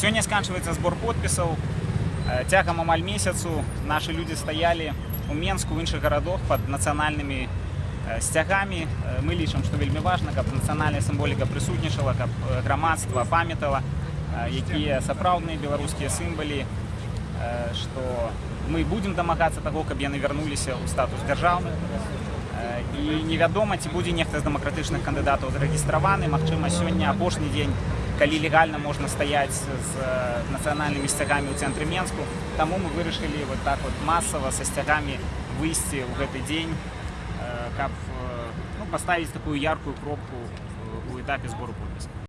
Сёння сканчваецца збор подпісаў. Э, Цягам амаль месяцу нашы людзі стаялі у Менску, у іншых гарадах пад нацыянальнымі э, сцягамі. Э, Мы лічым, што вельмі важна, каб нацыянальная сімволіка прысутнічала, каб э, грамадства памятала, э, якія сапраўдныя беларускія сімвалі, э, што мы будзем дамагацца таго, каб яны вярнуліся ў статус дзяржаўных. Э, І невядома, ці будзе нехта з дэмакратычных кандыдатаў зарэгістраваны. Магчыма, сёння апошні дзень, калі легальна можна стаяць з э, нацыянальнымі сцягамі ў цэнтры Менску. Таму мы вырашылі вот так вот масава са сцягамі выйсці ў гэты дзень, э, каб э, ну, паставіць такую яркую кропку у этапе збору подпісаў.